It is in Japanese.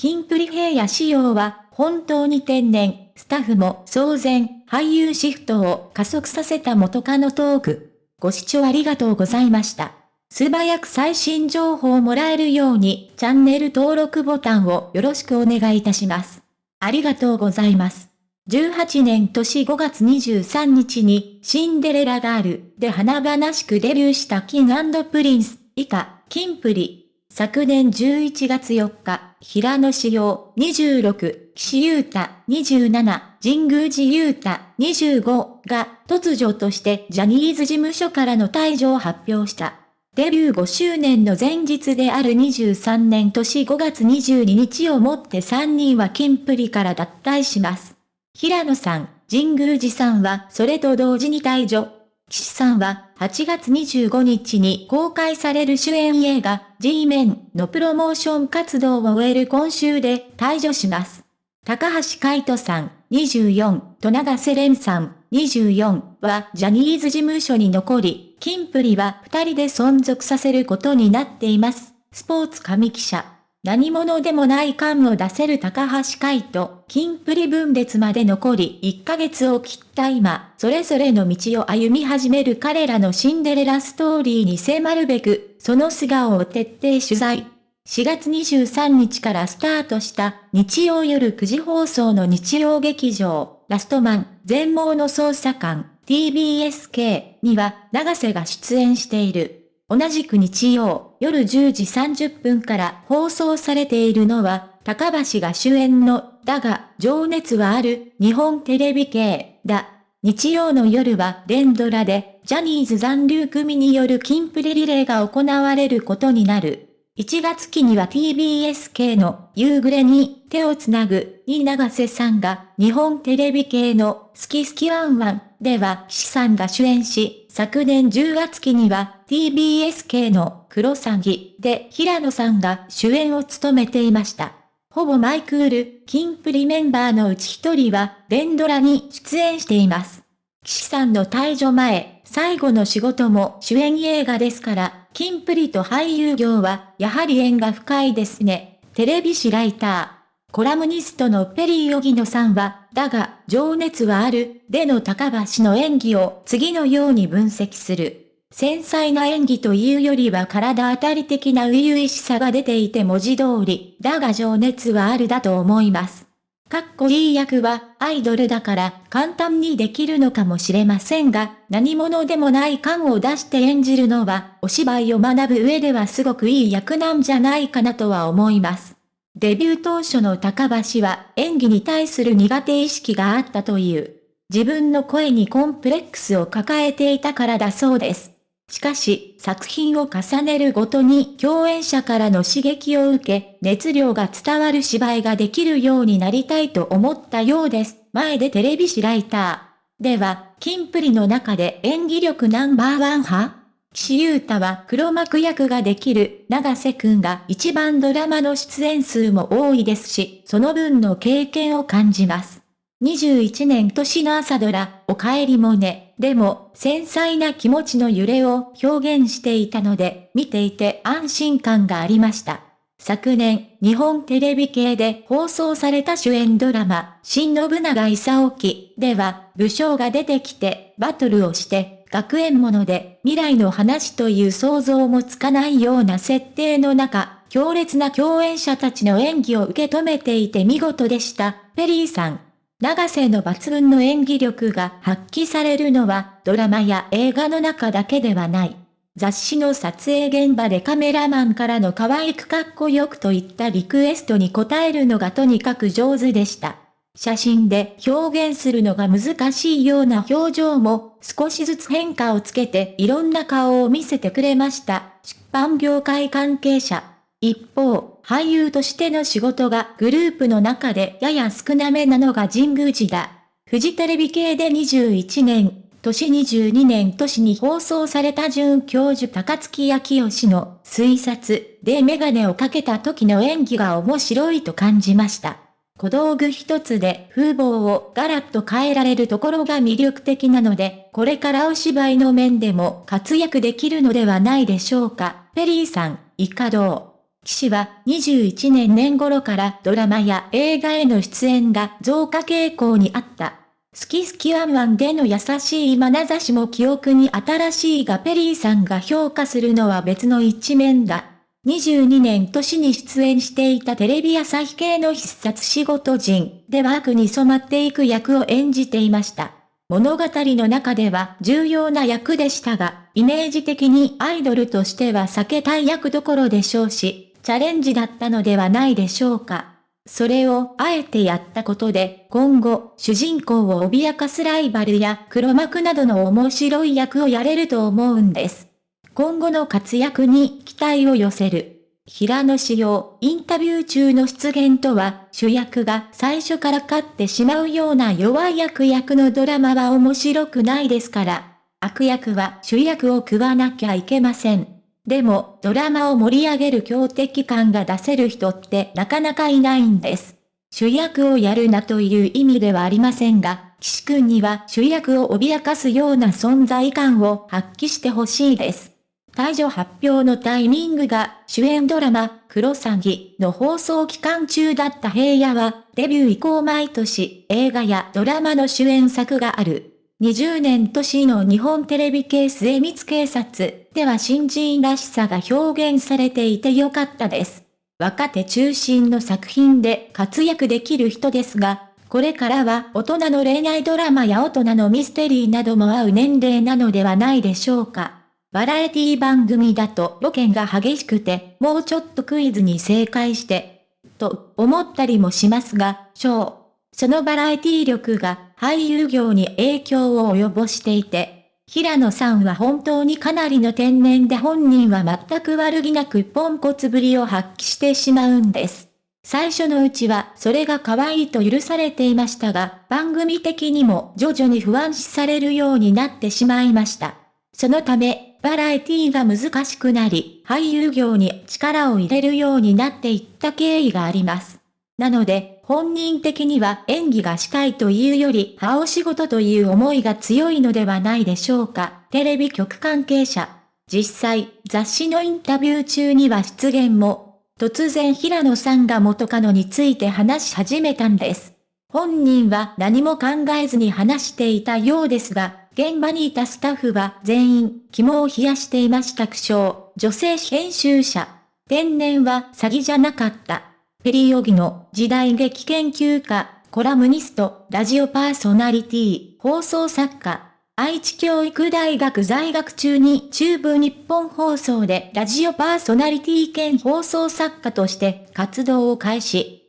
キンプリ平野仕様は本当に天然、スタッフも騒然、俳優シフトを加速させた元カノトーク。ご視聴ありがとうございました。素早く最新情報をもらえるようにチャンネル登録ボタンをよろしくお願いいたします。ありがとうございます。18年年5月23日にシンデレラガールで華々しくデビューしたキンプリンス以下、キンプリ。昨年11月4日、平野志陽26、岸優太27、神宮寺優太25が突如としてジャニーズ事務所からの退場を発表した。デビュー5周年の前日である23年年5月22日をもって3人はキンプリから脱退します。平野さん、神宮寺さんはそれと同時に退場。岸さんは8月25日に公開される主演映画 G メンのプロモーション活動を終える今週で退場します。高橋海人さん24と長瀬廉さん24はジャニーズ事務所に残り、キンプリは2人で存続させることになっています。スポーツ紙記者何者でもない感を出せる高橋海人、金プリ分裂まで残り1ヶ月を切った今、それぞれの道を歩み始める彼らのシンデレラストーリーに迫るべく、その素顔を徹底取材。4月23日からスタートした日曜夜9時放送の日曜劇場、ラストマン、全盲の捜査官、TBSK には長瀬が出演している。同じく日曜夜10時30分から放送されているのは、高橋が主演の、だが、情熱はある、日本テレビ系、だ。日曜の夜は連ドラで、ジャニーズ残留組によるキンプリリレーが行われることになる。1月期には TBS 系の夕暮れに手をつなぐに長瀬さんが日本テレビ系の好き好きワンワンでは岸さんが主演し、昨年10月期には TBS 系のクロサギで平野さんが主演を務めていました。ほぼマイクール、キンプリメンバーのうち一人は連ドラに出演しています。岸さんの退場前、最後の仕事も主演映画ですから、キンプリと俳優業はやはり縁が深いですね。テレビ誌ライター。コラムニストのペリー・ヨギノさんは、だが、情熱はある、での高橋の演技を次のように分析する。繊細な演技というよりは体当たり的な初々しさが出ていて文字通り、だが情熱はあるだと思います。かっこいい役はアイドルだから簡単にできるのかもしれませんが、何者でもない感を出して演じるのは、お芝居を学ぶ上ではすごくいい役なんじゃないかなとは思います。デビュー当初の高橋は演技に対する苦手意識があったという。自分の声にコンプレックスを抱えていたからだそうです。しかし、作品を重ねるごとに共演者からの刺激を受け、熱量が伝わる芝居ができるようになりたいと思ったようです。前でテレビ誌ライター。では、キンプリの中で演技力ナンバーワン派岸優太は黒幕役ができる長瀬くんが一番ドラマの出演数も多いですし、その分の経験を感じます。21年年の朝ドラ、お帰りもね、でも、繊細な気持ちの揺れを表現していたので、見ていて安心感がありました。昨年、日本テレビ系で放送された主演ドラマ、新信長勲記では、武将が出てきて、バトルをして、学園もので、未来の話という想像もつかないような設定の中、強烈な共演者たちの演技を受け止めていて見事でした。ペリーさん。長瀬の抜群の演技力が発揮されるのはドラマや映画の中だけではない。雑誌の撮影現場でカメラマンからの可愛くかっこよくといったリクエストに応えるのがとにかく上手でした。写真で表現するのが難しいような表情も少しずつ変化をつけていろんな顔を見せてくれました。出版業界関係者。一方、俳優としての仕事がグループの中でやや少なめなのが神宮寺だ。フジテレビ系で21年、年22年年に放送された准教授高月明義の推察でメガネをかけた時の演技が面白いと感じました。小道具一つで風貌をガラッと変えられるところが魅力的なので、これからお芝居の面でも活躍できるのではないでしょうか。ペリーさん、いかどう？岸は21年年頃からドラマや映画への出演が増加傾向にあった。好き好きワンワンでの優しい眼差しも記憶に新しいがペリーさんが評価するのは別の一面だ。22年年に出演していたテレビ朝日系の必殺仕事人では悪に染まっていく役を演じていました。物語の中では重要な役でしたが、イメージ的にアイドルとしては避けたい役どころでしょうし、チャレンジだったのではないでしょうか。それをあえてやったことで、今後、主人公を脅かすライバルや黒幕などの面白い役をやれると思うんです。今後の活躍に期待を寄せる。平野志陽、インタビュー中の出現とは、主役が最初から勝ってしまうような弱い役役のドラマは面白くないですから、悪役は主役を食わなきゃいけません。でも、ドラマを盛り上げる強敵感が出せる人ってなかなかいないんです。主役をやるなという意味ではありませんが、岸くんには主役を脅かすような存在感を発揮してほしいです。退場発表のタイミングが主演ドラマ、クロサギの放送期間中だった平野は、デビュー以降毎年映画やドラマの主演作がある。20年年の日本テレビ系末光警察では新人らしさが表現されていてよかったです。若手中心の作品で活躍できる人ですが、これからは大人の恋愛ドラマや大人のミステリーなども合う年齢なのではないでしょうか。バラエティ番組だとロケが激しくて、もうちょっとクイズに正解して、と思ったりもしますが、小そのバラエティ力が俳優業に影響を及ぼしていて、平野さんは本当にかなりの天然で本人は全く悪気なくポンコツぶりを発揮してしまうんです。最初のうちはそれが可愛いと許されていましたが、番組的にも徐々に不安視されるようになってしまいました。そのため、バラエティが難しくなり、俳優業に力を入れるようになっていった経緯があります。なので、本人的には演技がしたいというより、歯お仕事という思いが強いのではないでしょうか。テレビ局関係者。実際、雑誌のインタビュー中には出現も、突然平野さんが元カノについて話し始めたんです。本人は何も考えずに話していたようですが、現場にいたスタッフは全員、肝を冷やしていました苦笑、女性編集者。天然は詐欺じゃなかった。ペリーオギの時代劇研究家、コラムニスト、ラジオパーソナリティ、放送作家。愛知教育大学在学中に中部日本放送でラジオパーソナリティ兼放送作家として活動を開始。